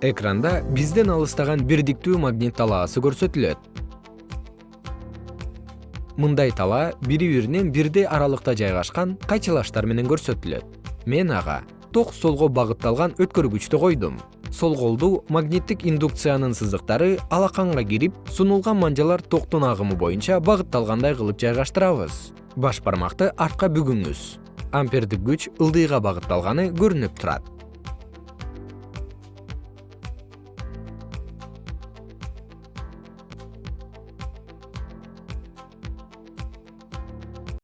экранда бизден алыстаган бирдиктүү магнит талаасы көрсөтүлөт. Мындай талаа бири биринен бирдей аралыкта жайгашкан кайчылаштар менен көрсөтүлөт. Мен ага ток солго багытталган өткөргүчтү койдум. Сол колду магниттик индукциянын сызыктары алаканга кирип сунулган манжалар токтун агымы боюнча багытталгандай кылып жайгаштырабыз. Баш бармакты артка бүгүңүз. Ампердик күч ылдыйга багытталганы көрүнүп турат.